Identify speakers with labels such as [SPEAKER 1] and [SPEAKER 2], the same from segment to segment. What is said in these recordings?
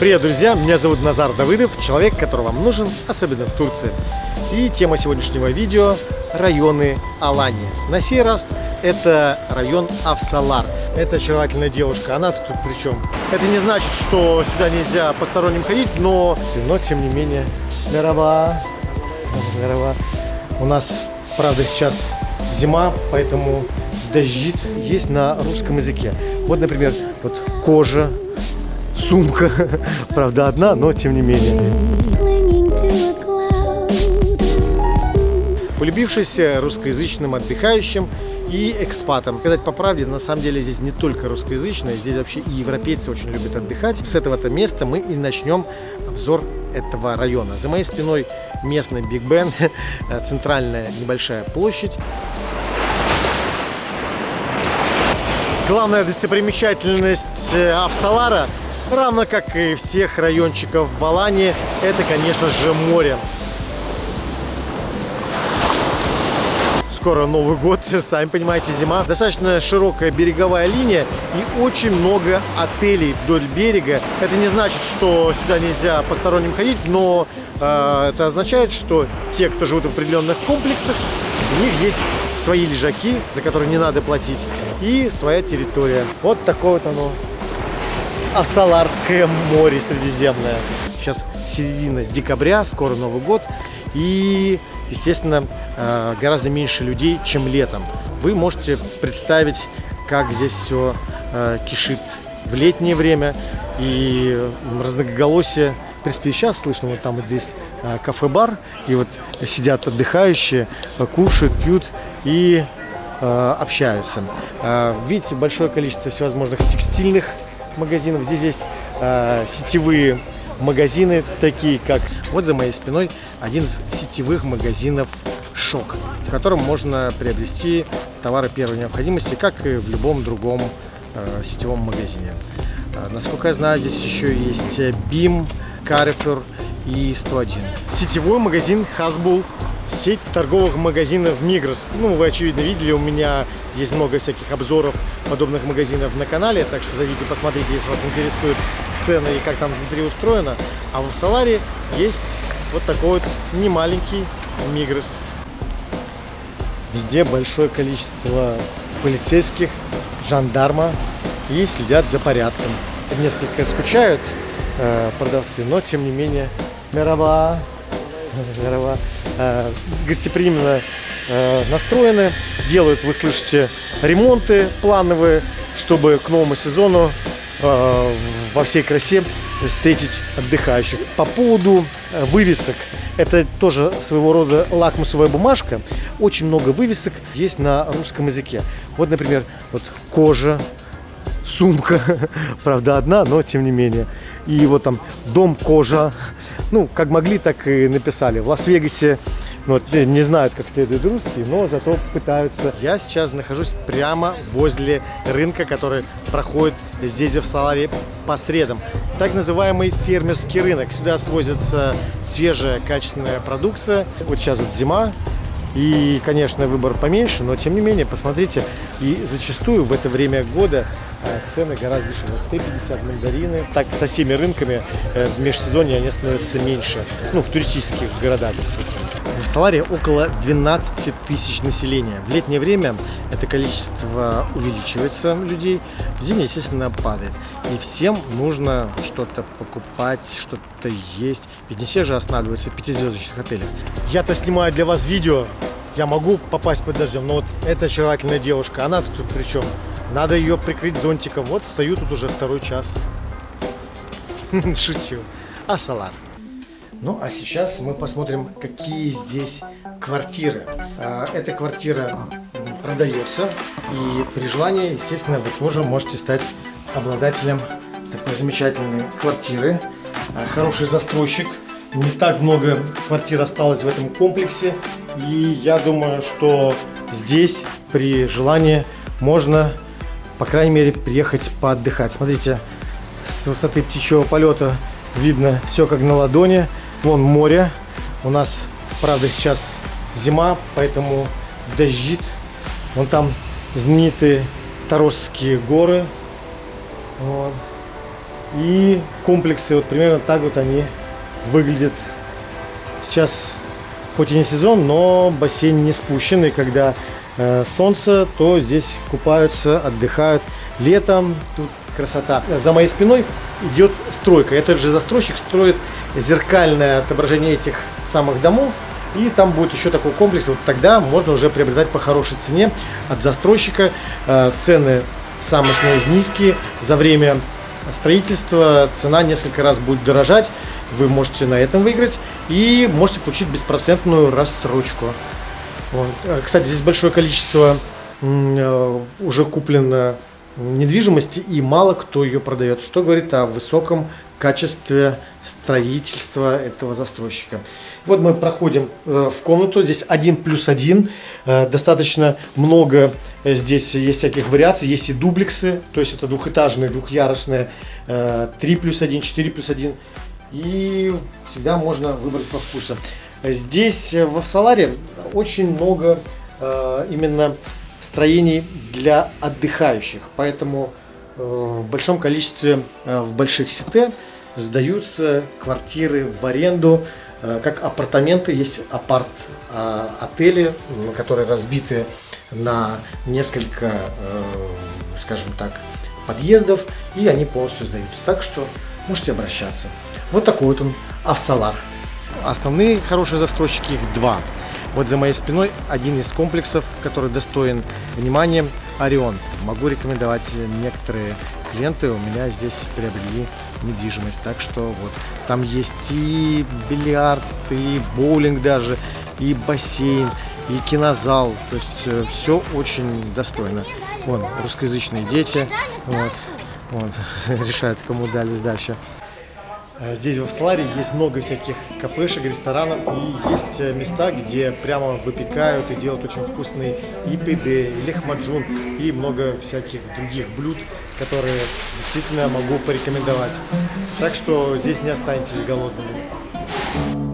[SPEAKER 1] Привет, друзья! Меня зовут Назар Давыдов, человек, который вам нужен, особенно в Турции. И тема сегодняшнего видео – районы Алании. На сей раз это район Авсалар. Это очаровательная девушка, она тут при чем? Это не значит, что сюда нельзя посторонним ходить, но, но тем не менее, здорово, здорово. У нас, правда, сейчас зима, поэтому дождит есть на русском языке. Вот, например, вот кожа, сумка, правда одна, но тем не менее. Полюбившись русскоязычным отдыхающим и экспатам. Сказать по правде, на самом деле здесь не только русскоязычные, здесь вообще и европейцы очень любят отдыхать. С этого-то места мы и начнем обзор этого района. За моей спиной местный Биг Бен, центральная небольшая площадь. Главная достопримечательность э, Авсалара, равно как и всех райончиков в Алании, это, конечно же, море. Скоро Новый год, сами понимаете, зима. Достаточно широкая береговая линия и очень много отелей вдоль берега. Это не значит, что сюда нельзя посторонним ходить, но э, это означает, что те, кто живут в определенных комплексах, у них есть свои лежаки, за которые не надо платить, и своя территория. Вот такое вот оно. Авсаларское море Средиземное. Сейчас середина декабря, скоро Новый год. И, естественно, э, гораздо меньше людей, чем летом. Вы можете представить, как здесь все э, кишит в летнее время. И разноголосие в принципе, сейчас слышно, вот там вот здесь кафе-бар, и вот сидят отдыхающие, кушают, пьют и э, общаются. Э, видите, большое количество всевозможных текстильных магазинов. Здесь есть э, сетевые магазины, такие как... Вот за моей спиной один из сетевых магазинов «Шок», в котором можно приобрести товары первой необходимости, как и в любом другом э, сетевом магазине. Э, насколько я знаю, здесь еще есть BIM, Carrefour и 101. Сетевой магазин Hasbull сеть торговых магазинов Мигрос. Ну, вы, очевидно, видели, у меня есть много всяких обзоров подобных магазинов на канале, так что зайдите, посмотрите, если вас интересуют цены и как там внутри устроено. А в Саларе есть вот такой вот немаленький Мигрос. Везде большое количество полицейских, жандарма и следят за порядком. Несколько скучают э, продавцы, но тем не менее, мирова, мирова э, гостеприимно э, настроены, делают, вы слышите, ремонты плановые, чтобы к новому сезону э, во всей красе встретить отдыхающих. По поводу вывесок, это тоже своего рода лакмусовая бумажка. Очень много вывесок есть на русском языке. Вот, например, вот кожа, сумка, правда одна, но тем не менее. И вот там дом кожа, ну, как могли, так и написали. В Лас-Вегасе ну, вот, не знают, как следует русский, но зато пытаются. Я сейчас нахожусь прямо возле рынка, который проходит здесь в Саларе по средам. Так называемый фермерский рынок. Сюда свозится свежая качественная продукция. Вот сейчас вот зима, и, конечно, выбор поменьше, но тем не менее, посмотрите, и зачастую в это время года э, цены гораздо дешевле. 150 мандарины. Так, со всеми рынками э, в межсезонье они становятся меньше. Ну, в туристических городах, естественно. В Саларе около 12 тысяч населения. В летнее время это количество увеличивается людей, в зимнее, естественно, падает. И всем нужно что-то покупать, что-то есть. Ведь не все же останавливаются в пятизвездочных отелях. Я-то снимаю для вас видео, я могу попасть под дождем, но вот эта очаровательная девушка, она тут при чем? Надо ее прикрыть зонтиком. Вот стою тут уже второй час. Шучу. Асалар. Ну, а сейчас мы посмотрим, какие здесь квартиры. А, эта квартира продается, и при желании, естественно, вы тоже можете стать обладателем такой замечательной квартиры. А, хороший застройщик. Не так много квартир осталось в этом комплексе. И я думаю, что здесь при желании можно, по крайней мере, приехать поотдыхать. Смотрите, с высоты птичьего полета видно все как на ладони. Вон море. У нас, правда, сейчас зима, поэтому дождит. Вон там знаменитые Таровские горы. Вот. И комплексы, вот примерно так вот они выглядят. Сейчас хоть и не сезон, но бассейн не спущен. И когда солнце, то здесь купаются, отдыхают. Летом тут красота. За моей спиной идет стройка. Этот же застройщик строит зеркальное отображение этих самых домов. И там будет еще такой комплекс. Вот тогда можно уже приобретать по хорошей цене от застройщика. Э, цены самые что низкие. За время строительства цена несколько раз будет дорожать. Вы можете на этом выиграть и можете получить беспроцентную рассрочку. Вот. Э, кстати, здесь большое количество э, уже куплено недвижимости и мало кто ее продает, что говорит о высоком качестве строительства этого застройщика. Вот мы проходим э, в комнату, здесь один плюс один, э, достаточно много здесь есть всяких вариаций, есть и дублексы, то есть это двухэтажные, двухъярусные, 3 плюс 1, 4 плюс 1, и всегда можно выбрать по вкусу. Здесь в Саларе очень много именно строений для отдыхающих, поэтому в большом количестве в больших сите сдаются квартиры в аренду, э, как апартаменты, есть апарт-отели, которые разбиты на несколько, э, скажем так, подъездов, и они полностью сдаются. Так что можете обращаться. Вот такой вот он, Авсалар. Основные хорошие застройщики, их два. Вот за моей спиной один из комплексов, который достоин внимания, Орион. Могу рекомендовать некоторые клиенты у меня здесь приобрели недвижимость. Так что вот там есть и бильярд, и боулинг даже, и бассейн, и кинозал. То есть э, все очень достойно. Вон, русскоязычные дети вот, вот, решают, кому дали дальше. Э, здесь в Сларе есть много всяких кафешек, ресторанов и есть э, места, где прямо выпекают и делают очень вкусные и пиде, и лехмаджун, и много всяких других блюд, которые действительно могу порекомендовать. Так что здесь не останетесь голодными.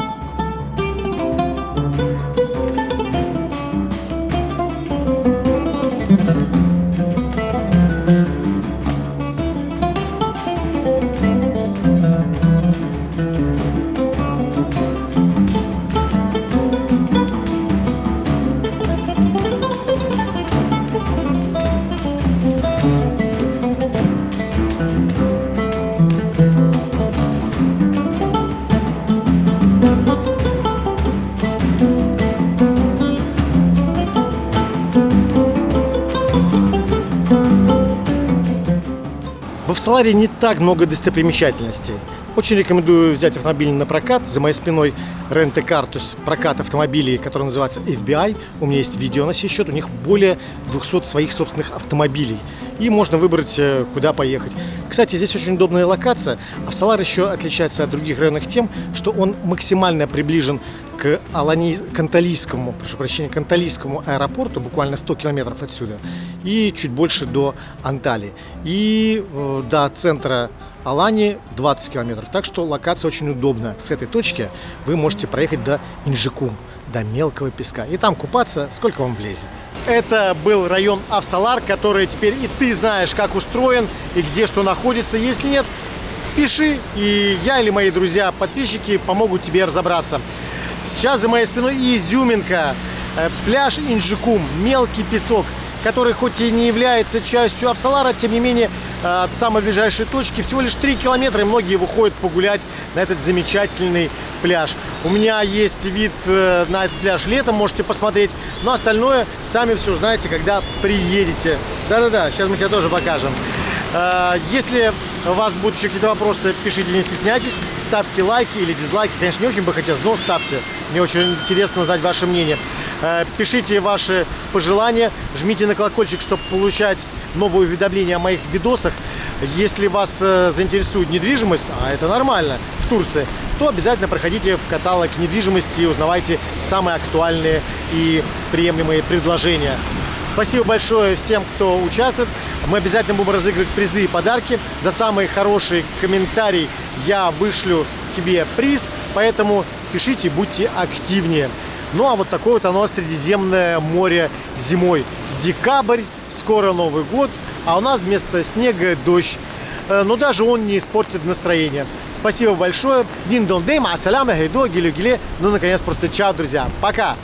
[SPEAKER 1] В Саларе не так много достопримечательностей. Очень рекомендую взять автомобиль на прокат. За моей спиной рент-кар, то есть прокат автомобилей, который называется FBI. У меня есть видео на сей счет. У них более 200 своих собственных автомобилей. И можно выбрать, э, куда поехать. Кстати, здесь очень удобная локация. А в Салар еще отличается от других районов тем, что он максимально приближен к, Алани... к Анталийскому, прошу прощения, к Анталийскому аэропорту, буквально 100 километров отсюда, и чуть больше до Анталии. И э, до центра Алани 20 километров. Так что локация очень удобна. С этой точки вы можете проехать до Инжикум, до мелкого песка. И там купаться, сколько вам влезет. Это был район Авсалар, который теперь и ты знаешь, как устроен и где что находится. Если нет, пиши, и я или мои друзья-подписчики помогут тебе разобраться. Сейчас за моей спиной изюминка. Э, пляж Инжикум, мелкий песок, который хоть и не является частью Авсалара, тем не менее э, от самой ближайшей точки всего лишь 3 километра, и многие выходят погулять на этот замечательный пляж. У меня есть вид э, на этот пляж летом, можете посмотреть, но остальное сами все узнаете, когда приедете. Да-да-да, сейчас мы тебе тоже покажем. Если у вас будут еще какие-то вопросы, пишите, не стесняйтесь, ставьте лайки или дизлайки. Конечно, не очень бы хотелось, но ставьте. Мне очень интересно узнать ваше мнение. Э, пишите ваши пожелания, жмите на колокольчик, чтобы получать новые уведомления о моих видосах. Если вас э, заинтересует недвижимость, а это нормально, в Турции, то обязательно проходите в каталог недвижимости и узнавайте самые актуальные и приемлемые предложения. Спасибо большое всем, кто участвует. Мы обязательно будем разыгрывать призы и подарки. За самый хороший комментарий я вышлю тебе приз, поэтому пишите, будьте активнее. Ну а вот такое вот оно Средиземное море зимой. Декабрь скоро Новый год, а у нас вместо снега дождь. Э, Но даже он не испортит настроение. Спасибо большое. Дин дон дей, ма саляма, гейдо, гилю гиле. Ну, наконец, просто чао, друзья. Пока!